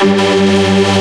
Música